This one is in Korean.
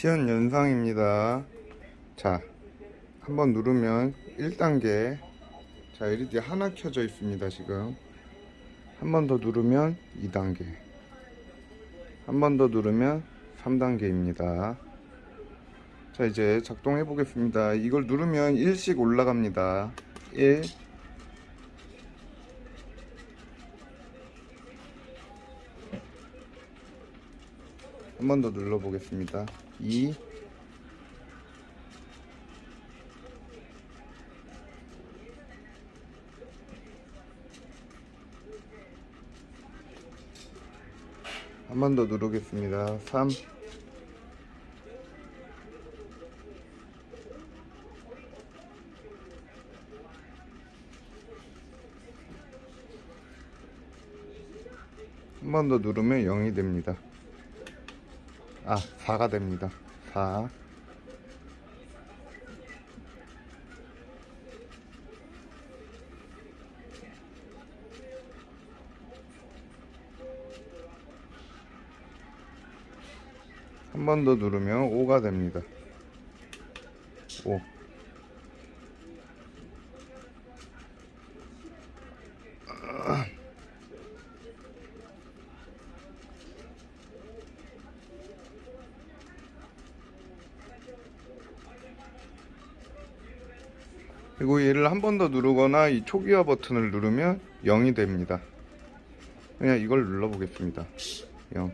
시연 연상입니다. 자, 한번 누르면 1단계. 자, LED 하나 켜져 있습니다, 지금. 한 번 더 누르면 2단계. 한 번 더 누르면 3단계입니다. 자, 이제 작동해 보겠습니다. 이걸 누르면 1씩 올라갑니다. 1. 한 번 더 눌러 보겠습니다. 2. 한 번 더 누르겠습니다. 3. 한번더 누르면 0이 됩니다. 아, 4가 됩니다. 4. 한 번 더 누르면 5가 됩니다. 5. 그리고 얘를 한 번 더 누르거나 이 초기화 버튼을 누르면 0이 됩니다. 그냥 이걸 눌러 보겠습니다. 0.